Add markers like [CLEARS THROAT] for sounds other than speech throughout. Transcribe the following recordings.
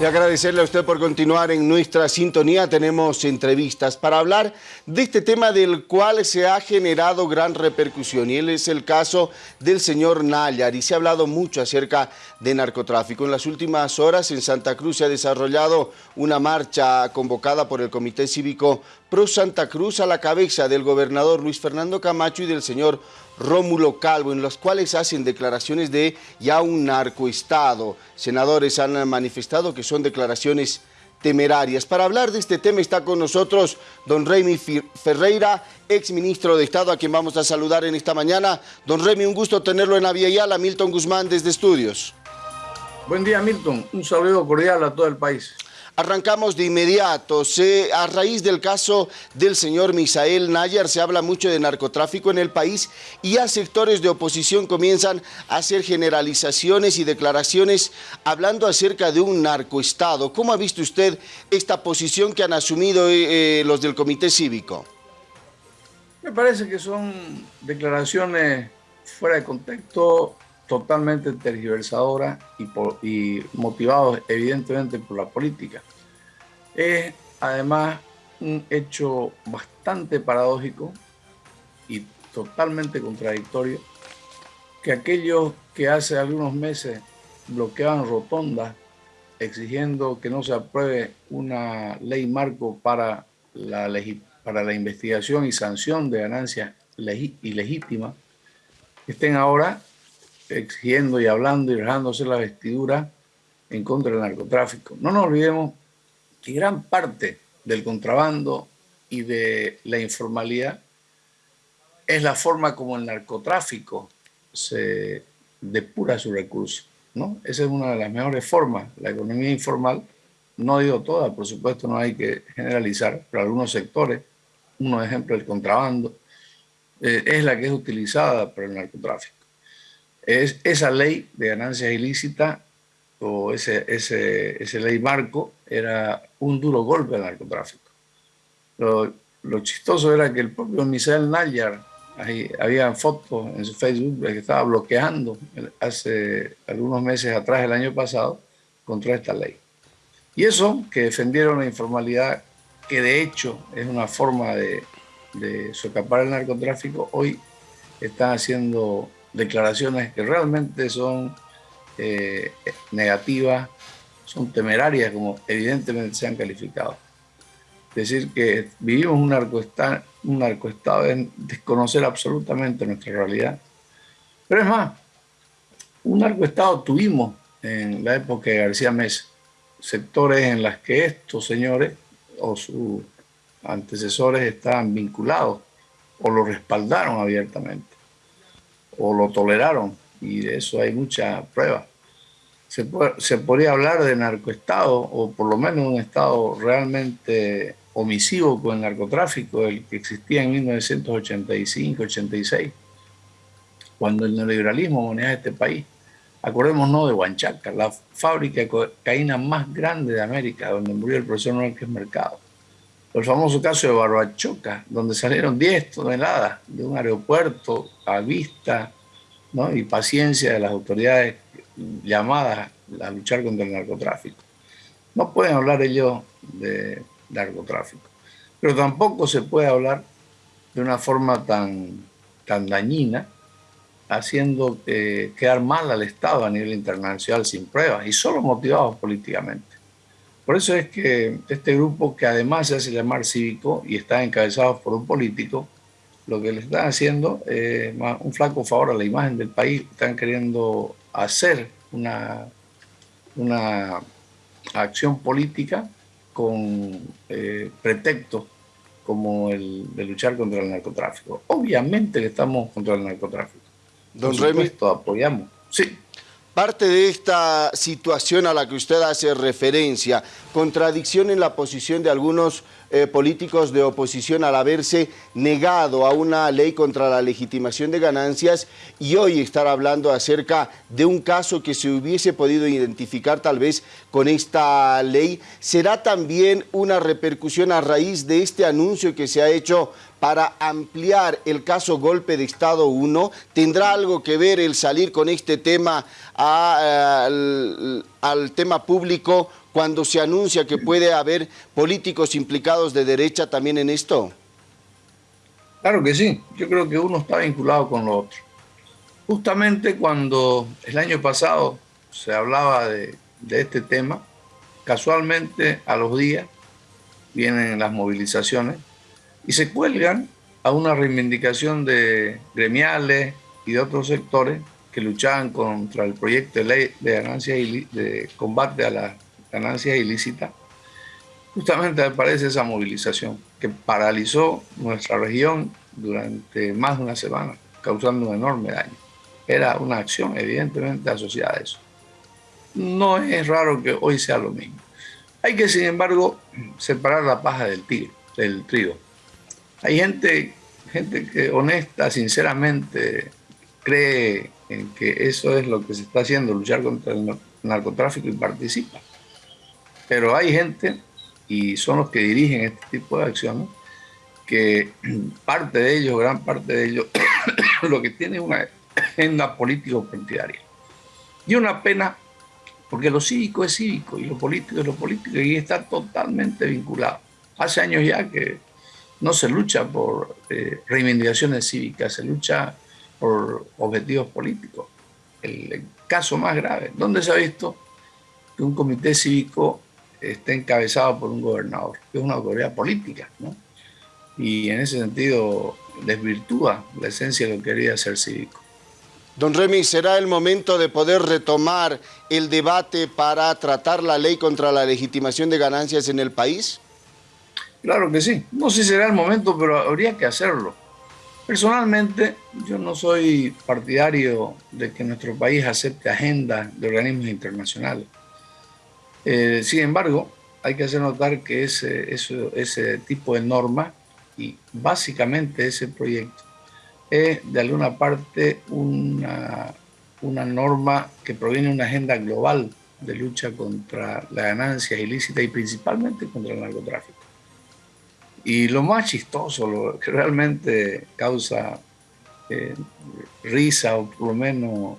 Y agradecerle a usted por continuar en nuestra sintonía. Tenemos entrevistas para hablar de este tema del cual se ha generado gran repercusión y él es el caso del señor Nayar y se ha hablado mucho acerca de narcotráfico. En las últimas horas en Santa Cruz se ha desarrollado una marcha convocada por el Comité Cívico Pro Santa Cruz a la cabeza del gobernador Luis Fernando Camacho y del señor Rómulo Calvo, en los cuales hacen declaraciones de ya un narcoestado. Senadores han manifestado que son declaraciones temerarias. Para hablar de este tema está con nosotros don Remy Ferreira, ex ministro de Estado, a quien vamos a saludar en esta mañana. Don Remy, un gusto tenerlo en la Vía Yala. Milton Guzmán desde Estudios. Buen día, Milton. Un saludo cordial a todo el país. Arrancamos de inmediato. A raíz del caso del señor Misael Nayar se habla mucho de narcotráfico en el país y ya sectores de oposición comienzan a hacer generalizaciones y declaraciones hablando acerca de un narcoestado. ¿Cómo ha visto usted esta posición que han asumido eh, eh, los del Comité Cívico? Me parece que son declaraciones fuera de contexto, totalmente tergiversadora y, y motivados evidentemente por la política. Es además un hecho bastante paradójico y totalmente contradictorio que aquellos que hace algunos meses bloqueaban rotondas exigiendo que no se apruebe una ley marco para la, para la investigación y sanción de ganancias ilegítimas, estén ahora exigiendo y hablando y dejándose la vestidura en contra del narcotráfico. No nos olvidemos que gran parte del contrabando y de la informalidad es la forma como el narcotráfico se depura su recurso. ¿no? Esa es una de las mejores formas. La economía informal, no digo toda, por supuesto no hay que generalizar, pero algunos sectores, uno ejemplo el contrabando, eh, es la que es utilizada por el narcotráfico es esa ley de ganancias ilícitas o ese, ese, ese ley marco era un duro golpe al narcotráfico. Lo, lo chistoso era que el propio Misael Nayar, ahí, había fotos en su Facebook que estaba bloqueando hace algunos meses atrás, el año pasado, contra esta ley. Y eso, que defendieron la informalidad, que de hecho es una forma de, de socapar el narcotráfico, hoy están haciendo declaraciones que realmente son eh, negativas, son temerarias, como evidentemente se han calificado. Es decir, que vivimos un narcoestado, un desconocer absolutamente nuestra realidad. Pero es más, un narcoestado tuvimos en la época de García Mesa, sectores en las que estos señores o sus antecesores estaban vinculados o lo respaldaron abiertamente o lo toleraron, y de eso hay mucha prueba. Se, se podría hablar de narcoestado, o por lo menos un estado realmente omisivo con el narcotráfico, el que existía en 1985-86, cuando el neoliberalismo manejaba este país. Acordémonos de Huanchaca, la fábrica de cocaína más grande de América, donde murió el profesor Noel Mercado. El famoso caso de Barbachoca, donde salieron 10 toneladas de un aeropuerto a vista ¿no? y paciencia de las autoridades llamadas a luchar contra el narcotráfico. No pueden hablar ellos de narcotráfico, pero tampoco se puede hablar de una forma tan, tan dañina, haciendo quedar mal al Estado a nivel internacional sin pruebas y solo motivados políticamente. Por eso es que este grupo, que además se hace llamar cívico y está encabezado por un político, lo que le están haciendo es un flaco favor a la imagen del país. Están queriendo hacer una, una acción política con eh, pretextos como el de luchar contra el narcotráfico. Obviamente que estamos contra el narcotráfico. Don Remy, apoyamos. Sí. Parte de esta situación a la que usted hace referencia, contradicción en la posición de algunos eh, políticos de oposición al haberse negado a una ley contra la legitimación de ganancias y hoy estar hablando acerca de un caso que se hubiese podido identificar tal vez con esta ley, ¿será también una repercusión a raíz de este anuncio que se ha hecho para ampliar el caso Golpe de Estado 1? ¿Tendrá algo que ver el salir con este tema eh, al, al tema público cuando se anuncia que puede haber políticos implicados de derecha también en esto? Claro que sí, yo creo que uno está vinculado con lo otro. Justamente cuando el año pasado se hablaba de, este tema, casualmente a los días vienen las movilizaciones y se cuelgan a una reivindicación de gremiales y de otros sectores que luchaban contra el proyecto de ley de, ganancias de combate a las ganancias ilícitas, justamente aparece esa movilización que paralizó nuestra región durante más de una semana, causando un enorme daño. Era una acción evidentemente asociada a eso. No es raro que hoy sea lo mismo. Hay que, sin embargo, separar la paja del, tigre, del trigo. Hay gente, gente que honesta, sinceramente, cree en que eso es lo que se está haciendo, luchar contra el narcotráfico y participa. Pero hay gente, y son los que dirigen este tipo de acciones, que [CLEARS THROAT] parte de ellos, gran parte de ellos, [CLEARS THROAT] lo que tiene es una agenda político-partidaria. Y una pena, porque lo cívico es cívico y lo político es lo político, y está totalmente vinculado. Hace años ya que no se lucha por eh, reivindicaciones cívicas, se lucha por objetivos políticos. El, caso más grave, ¿dónde se ha visto que un comité cívico esté encabezado por un gobernador? Que es una autoridad política, ¿no? Y en ese sentido desvirtúa la esencia de lo que quería ser cívico. Don Remy, ¿será el momento de poder retomar el debate para tratar la ley contra la legitimación de ganancias en el país? Claro que sí. No sé si será el momento, pero habría que hacerlo. Personalmente, yo no soy partidario de que nuestro país acepte agendas de organismos internacionales. Eh, sin embargo, hay que hacer notar que ese, ese tipo de norma y básicamente ese proyecto es de alguna parte una, una norma que proviene de una agenda global de lucha contra la ganancia ilícita y principalmente contra el narcotráfico. Y lo más chistoso, lo que realmente causa eh, risa o por lo menos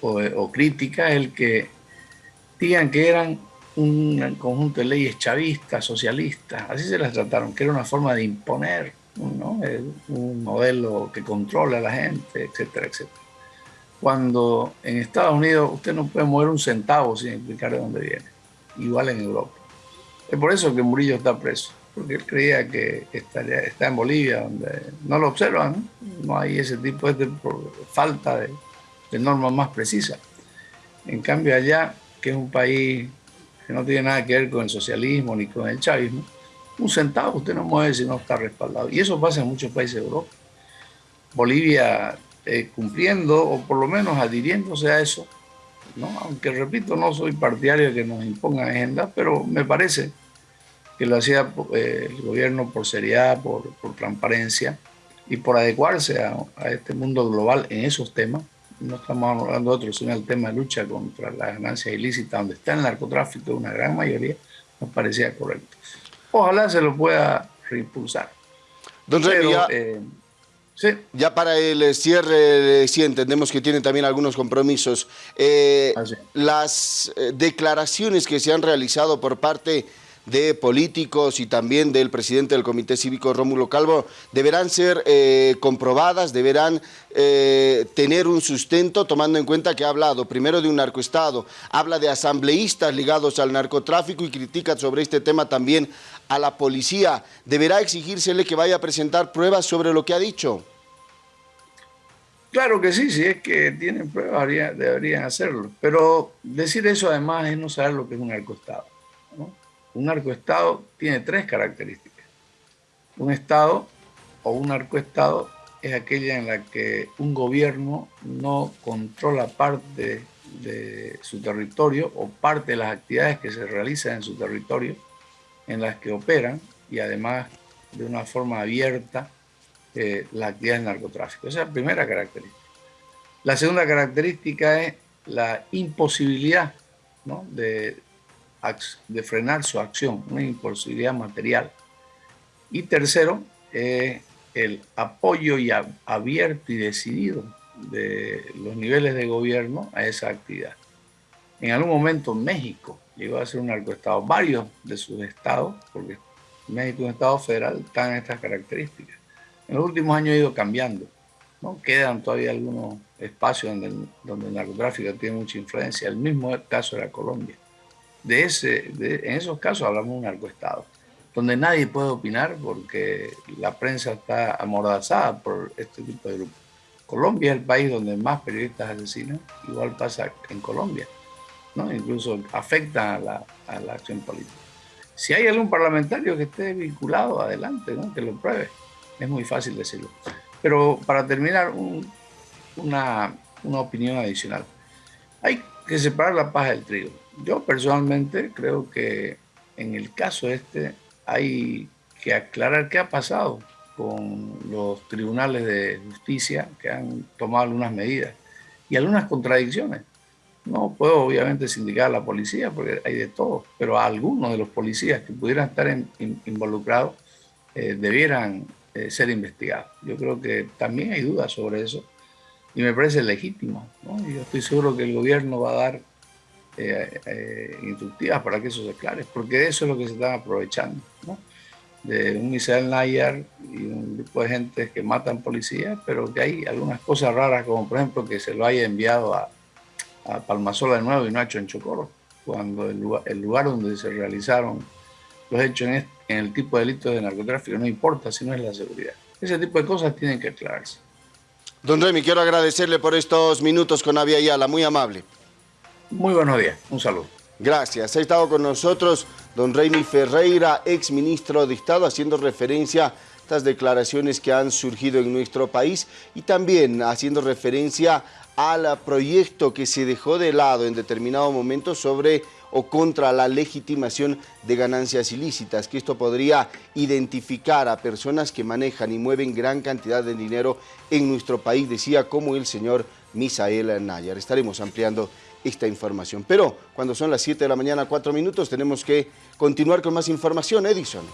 o, crítica es el que digan que eran un conjunto de leyes chavistas, socialistas, así se las trataron, que era una forma de imponer un modelo que controla a la gente, etcétera, etcétera. Cuando en Estados Unidos usted no puede mover un centavo sin explicar de dónde viene, igual en Europa. Es por eso que Murillo está preso, porque él creía que estaría, está en Bolivia, donde no lo observan, no hay ese tipo de falta de, de normas más precisas. En cambio allá, que es un país que no tiene nada que ver con el socialismo ni con el chavismo, un centavo usted no mueve si no está respaldado. Y eso pasa en muchos países de Europa. Bolivia eh, cumpliendo o por lo menos adhiriéndose a eso, ¿no? aunque repito, no soy partidario de que nos impongan agendas, pero me parece que lo hacía eh, el gobierno por seriedad, por, transparencia y por adecuarse a, este mundo global en esos temas. No estamos hablando de otros, sino el tema de lucha contra la ganancia ilícita, donde está el narcotráfico, una gran mayoría, nos parecía correcto. Ojalá se lo pueda reimpulsar. Don ya, eh, ya, para el cierre, sí entendemos que tiene también algunos compromisos. Eh, las eh, declaraciones que se han realizado por parte de políticos y también del presidente del Comité Cívico Rómulo Calvo deberán ser eh, comprobadas, deberán eh, tener un sustento tomando en cuenta que ha hablado primero de un narcoestado, habla de asambleístas ligados al narcotráfico y critica sobre este tema también a la policía. ¿Deberá exigírsele que vaya a presentar pruebas sobre lo que ha dicho? Claro que sí, si es que tienen pruebas deberían hacerlo, pero decir eso además es no saber lo que es un narcoestado. ¿no? Un narcoestado tiene tres características. Un estado o un narcoestado es aquella en la que un gobierno no controla parte de su territorio o parte de las actividades que se realizan en su territorio, en las que operan y además de una forma abierta eh, la actividad del narcotráfico. Esa es la primera característica. La segunda característica es la imposibilidad de, de frenar su acción, una imposibilidad material. Y tercero, el apoyo y abierto y decidido de los niveles de gobierno a esa actividad. En algún momento México llegó a ser un narcoestado. Varios de sus estados, porque México es un estado federal, están estas características. En los últimos años ha ido cambiando. ¿no? Quedan todavía algunos espacios donde donde el narcotráfico tiene mucha influencia. El mismo caso era Colombia. De ese, en esos casos hablamos de un narcoestado, donde nadie puede opinar porque la prensa está amordazada por este tipo de grupos. Colombia es el país donde más periodistas asesinan, igual pasa en Colombia. ¿no? Incluso afecta a la, a la acción política. Si hay algún parlamentario que esté vinculado, adelante, ¿no? que lo pruebe. Es muy fácil decirlo. Pero para terminar, una, una opinión adicional. Hay que separar la paja del trigo. Yo personalmente creo que en el caso este hay que aclarar qué ha pasado con los tribunales de justicia que han tomado algunas medidas y algunas contradicciones. No puedo obviamente sindicar a la policía porque hay de todo, pero a algunos de los policías que pudieran estar involucrados eh, debieran eh, ser investigados. Yo creo que también hay dudas sobre eso y me parece legítimo. Yo estoy seguro que el gobierno va a dar eh, instructivas para que eso se aclare, porque eso es lo que se están aprovechando. de un Misael Nayar y un grupo de gente que matan policías, pero que hay algunas cosas raras, como por ejemplo que se lo haya enviado a, a Palmasola de nuevo y no a Chonchocoro, cuando el lugar, el lugar donde se realizaron los hechos en, en, el tipo de delitos de narcotráfico no importa si no es la seguridad. Ese tipo de cosas tienen que aclararse. Don Remy, quiero agradecerle por estos minutos con Avia Ayala, muy amable. Muy buenos días, un saludo. Gracias. Ha estado con nosotros don Remy Ferreira, ex ministro de Estado, haciendo referencia a estas declaraciones que han surgido en nuestro país y también haciendo referencia al proyecto que se dejó de lado en determinado momento sobre o contra la legitimación de ganancias ilícitas, que esto podría identificar a personas que manejan y mueven gran cantidad de dinero en nuestro país, decía como el señor Misael Nayar. Estaremos ampliando esta información. Pero cuando son las 7 de la mañana, 4 minutos, tenemos que continuar con más información. Edison.